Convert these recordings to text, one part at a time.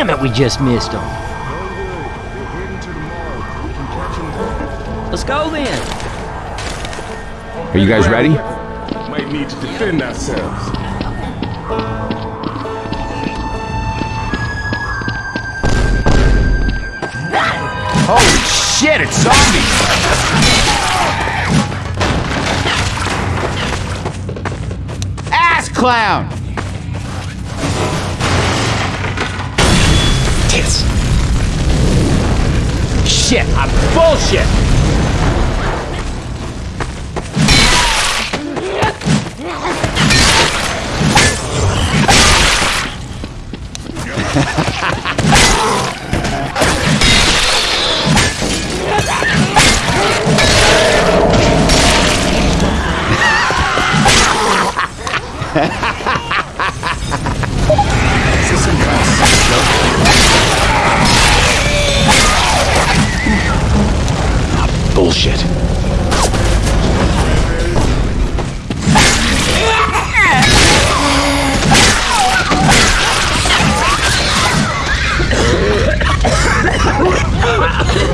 Damn it, we just missed them. Let's go then. Are you guys ready? Might need to defend ourselves. Holy shit, it's zombies! Ass clown! Shit, I'm bullshit! Bullshit.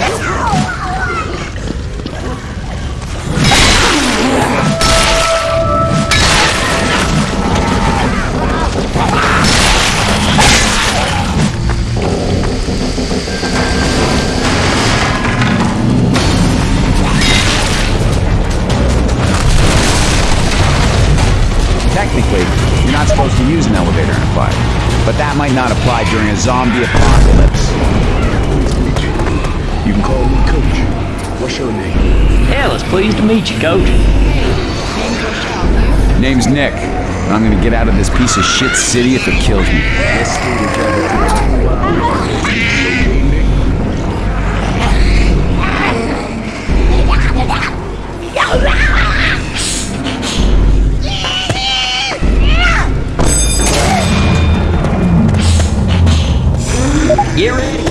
might not apply during a zombie apocalypse. You can call me Coach. What's your name? Hell, it's pleased to meet you, coach. Name's Nick. I'm gonna get out of this piece of shit city if it kills me. Get ready.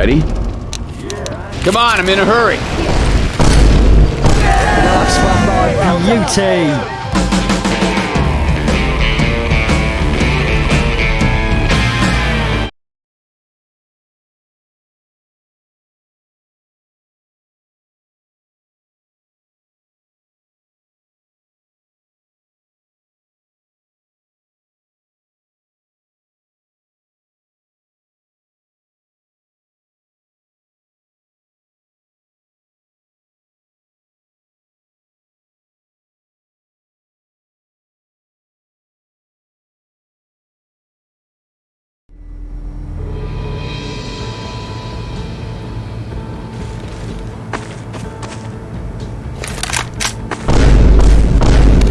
We ready? Come on, I'm in a hurry. Nice one, mate. Beauty.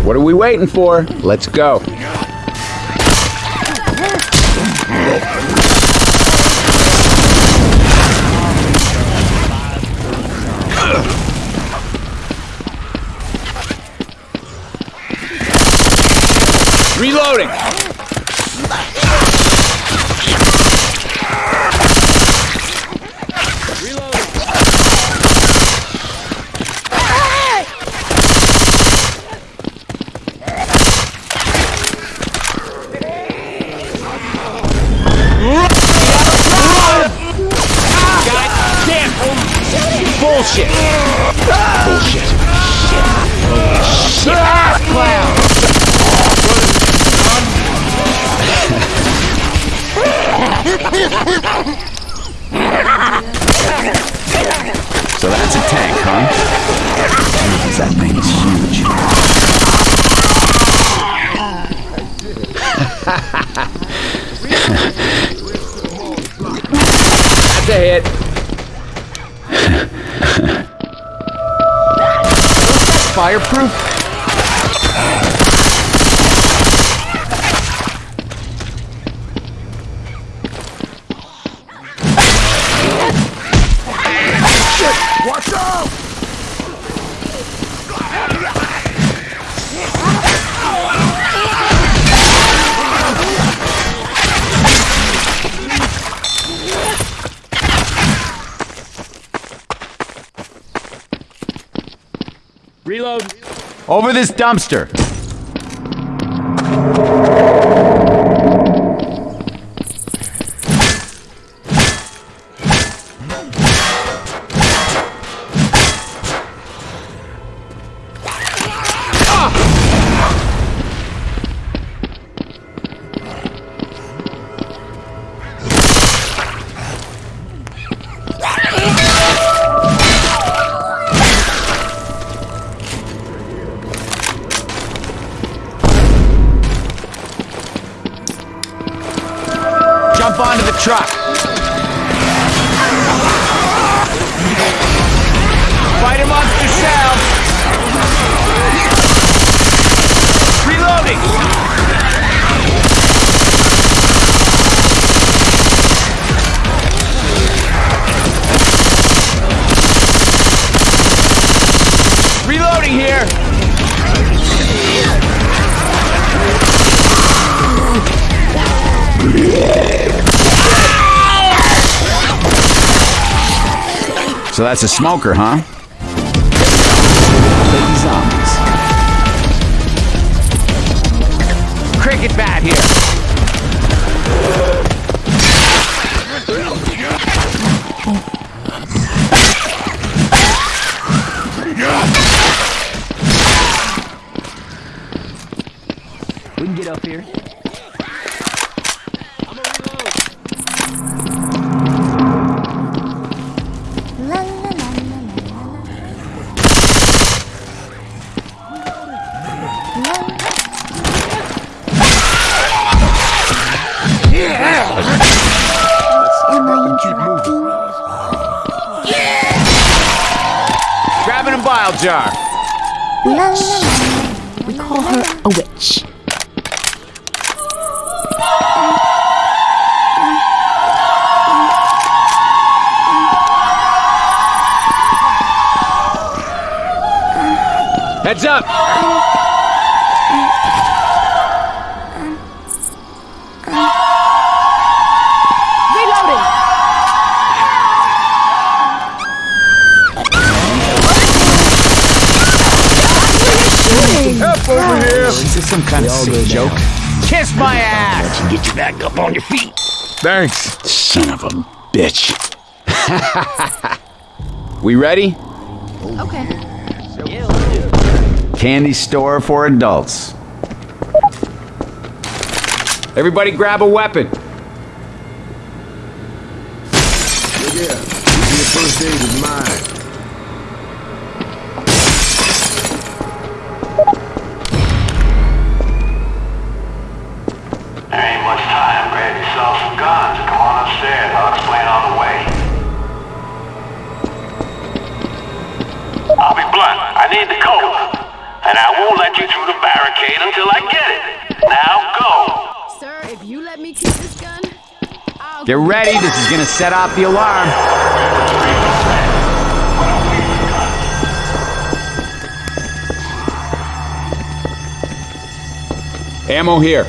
What are we waiting for? Let's go. Reloading! That thing is huge. That's a hit. Fireproof. Over this dumpster. That's a smoker, huh? Jar. La. We call her a witch. Heads up. Kind of sick joke? Kiss my ass. Get you back up on your feet. Thanks. Son of a bitch. We ready? Okay. Candy store for adults. Everybody grab a weapon. Yeah, your first aid is mine. Barricade until I get it. Now go. Sir, if you let me keep this gun, I'll Get ready. This is gonna set off the alarm. Ammo here.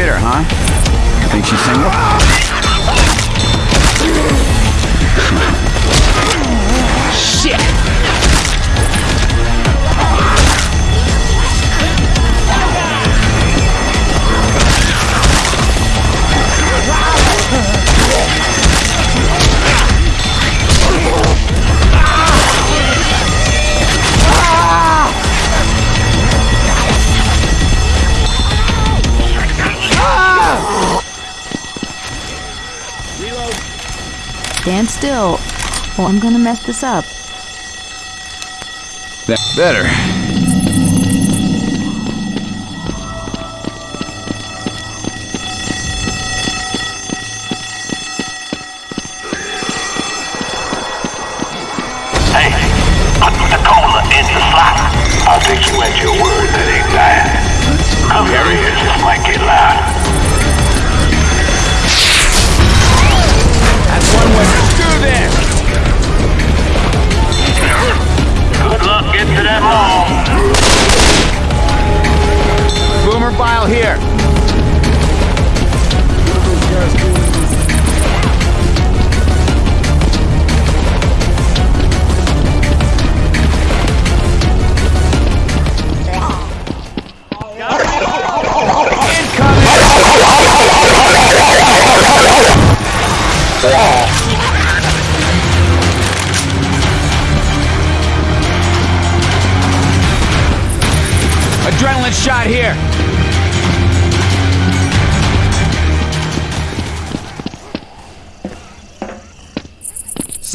A huh? Think she's single? Still. Oh, I'm gonna mess this up. That better.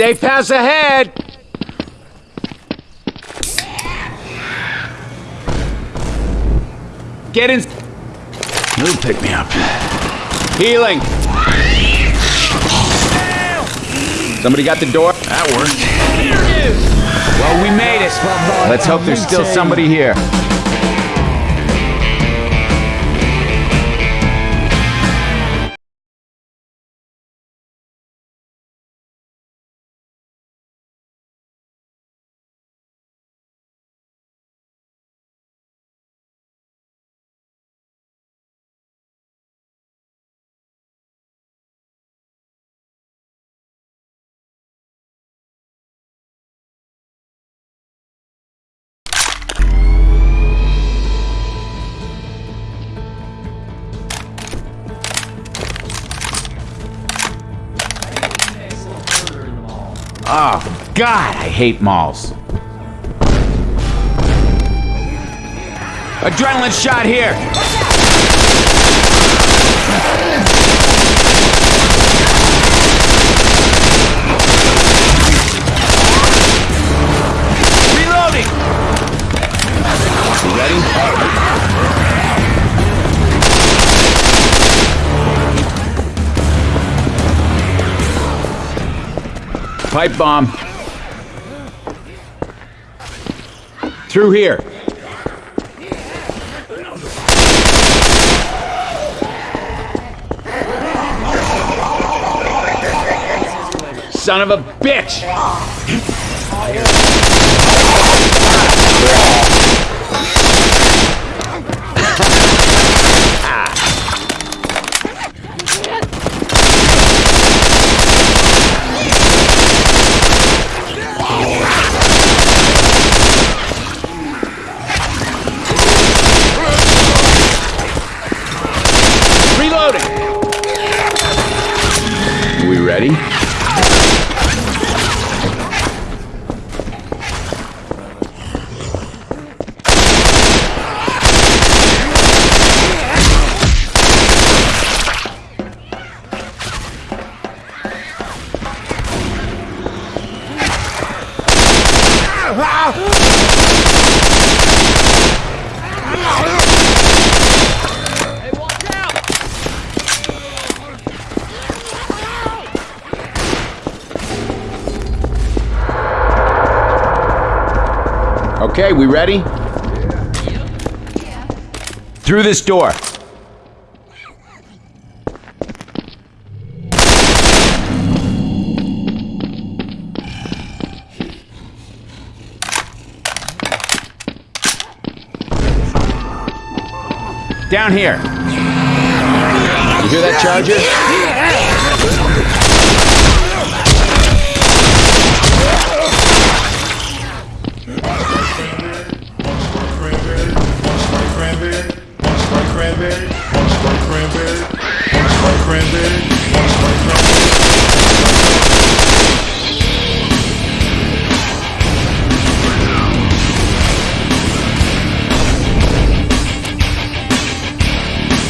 Safe pass ahead. Get in. He'll pick me up. Healing. Somebody got the door? That worked. Well, we made it. Let's hope there's still somebody here. Oh, God, I hate malls. Adrenaline shot here. Pipe bomb. Through here. Son of a bitch! Reloading! We ready? Okay, we ready? Through this door. Down here. You hear that charger?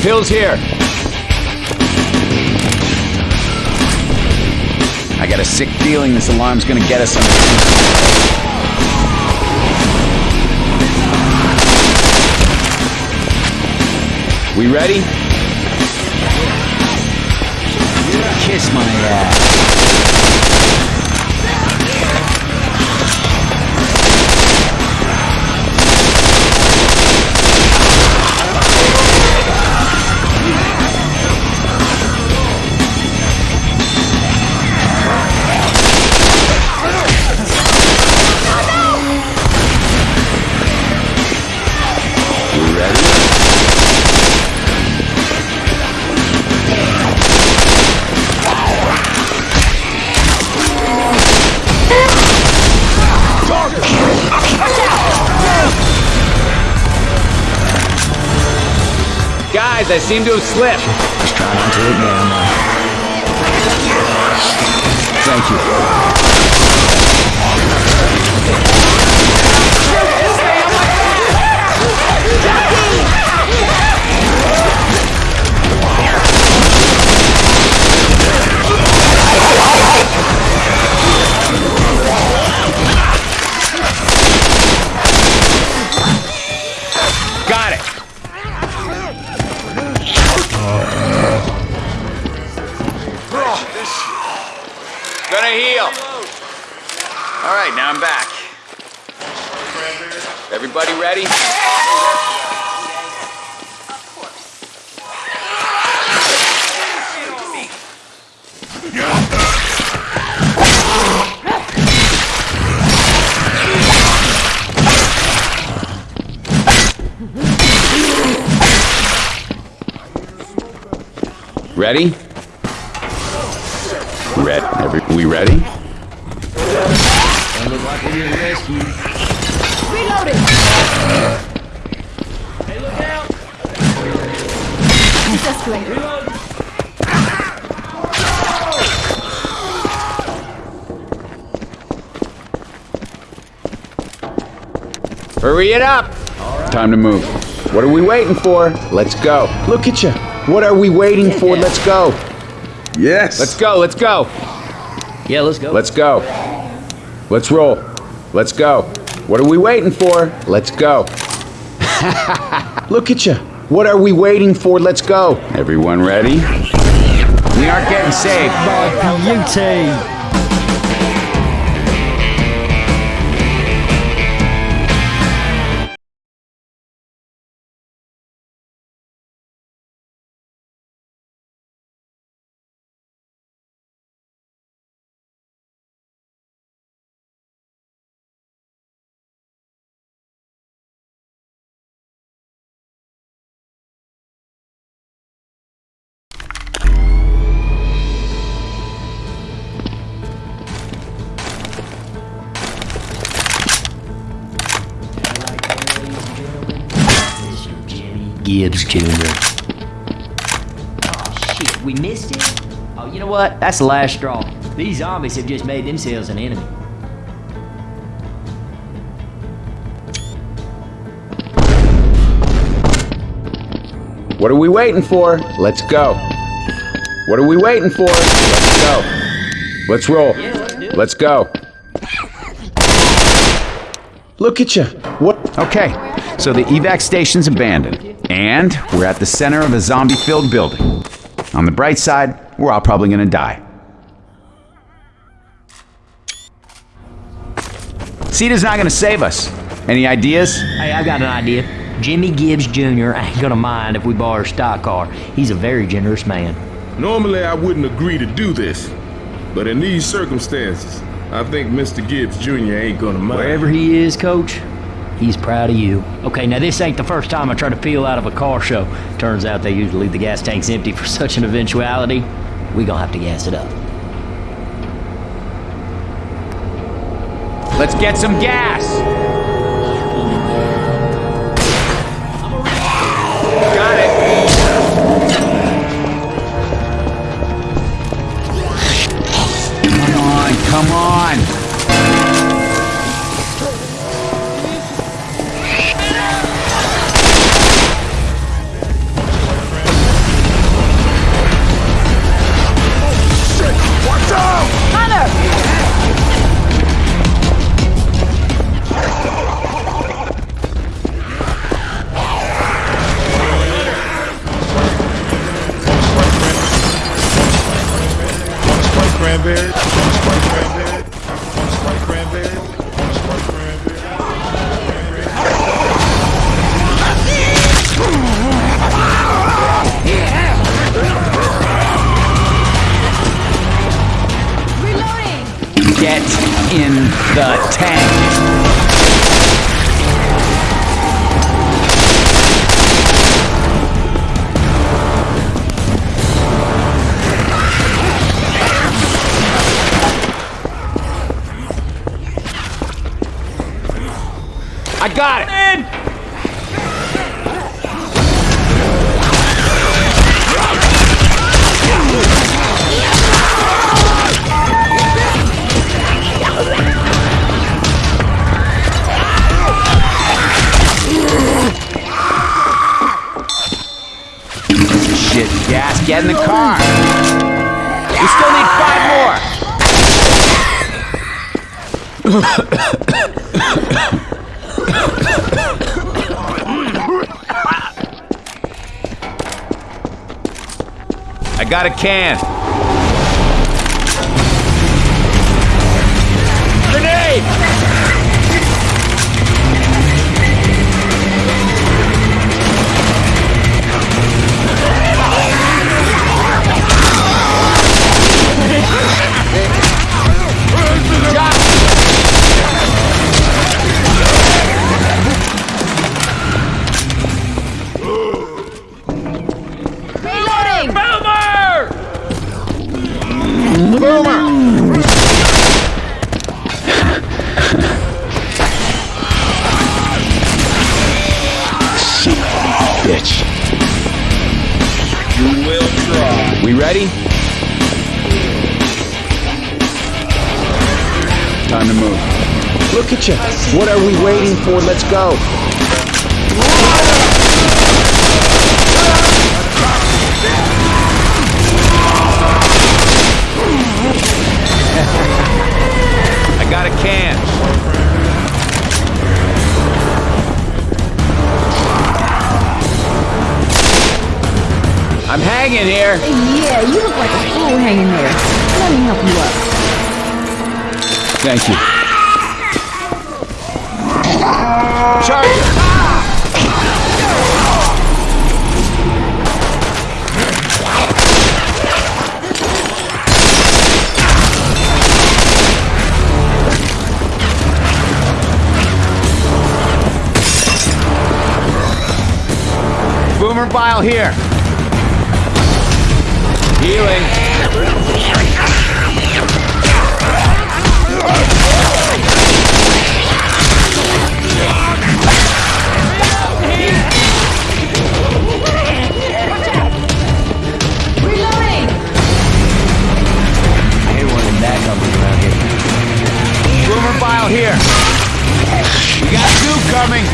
Pills here. I got a sick feeling this alarm's gonna get us some. We ready? Kiss my ass. I seem to have slipped. Just try not to. Thank you. Every, we ready? Reloading. It's escalator. Hurry it up! Time to move. What are we waiting for? Let's go. Look at you. What are we waiting for? Let's go. Yes. Let's go. Let's go. Yeah, let's go. Let's go. Let's roll. Let's go. What are we waiting for? Let's go. Look at you. What are we waiting for? Let's go. Everyone ready? We aren't getting saved. Beauty. Gibbs Jr. Oh shit, we missed it? Oh, you know what? That's the last straw. These zombies have just made themselves an enemy. What are we waiting for? Let's go. What are we waiting for? Let's go. Let's roll. Yeah, let's. Let's go. Look at you. What? Okay, so the evac station's abandoned, and we're at the center of a zombie-filled building. On the bright side, we're all probably gonna die. CEDA's not gonna save us. Any ideas? Hey, I've got an idea. Jimmy Gibbs Jr. ain't gonna mind if we borrow a stock car. He's a very generous man. Normally, I wouldn't agree to do this, but in these circumstances, I think Mr. Gibbs Jr. ain't gonna mind. Wherever he is, coach, he's proud of you. Okay, now this ain't the first time I try to peel out of a car show. Turns out they usually leave the gas tanks empty for such an eventuality. We gonna have to gas it up. Let's get some gas! Got it. Come on, come on. I got it! Shit, gas, get in the car. We still need five more. I got a can. Hanging here. Yeah, you look like a fool hanging there. Let me help you up. Thank you. Charger! Boomer bile here. Here. We got two coming.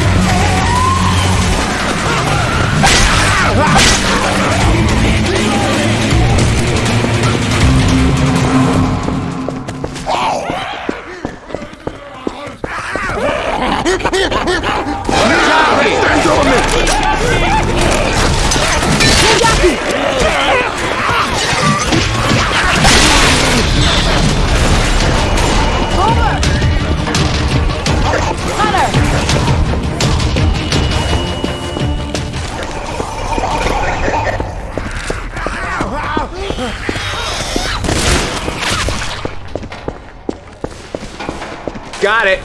Got it.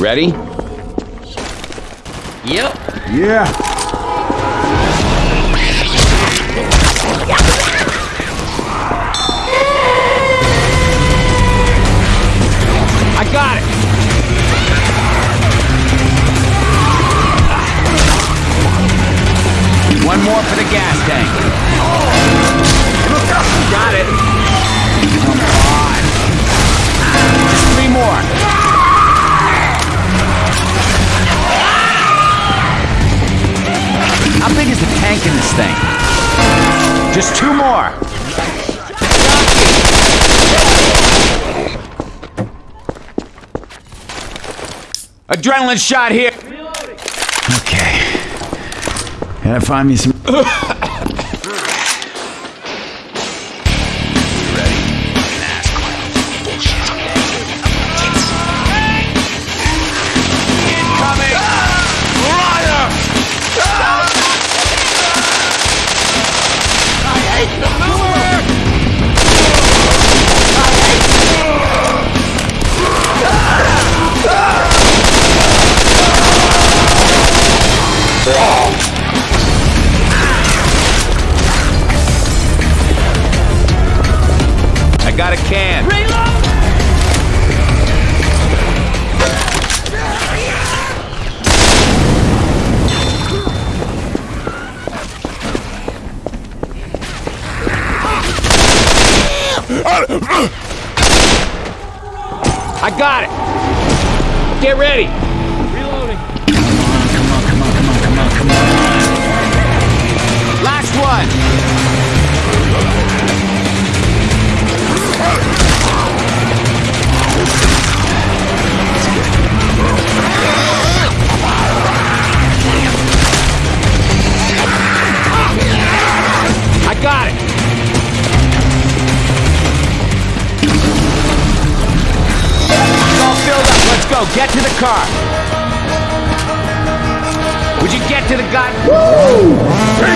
Ready? Yep. Yeah. I got it. One more for the gas tank. Got it. Come on. Three more. How big is the tank in this thing? Just two more. Adrenaline shot here. É famíssimo. Get ready. car. Would you get to the god? Woo!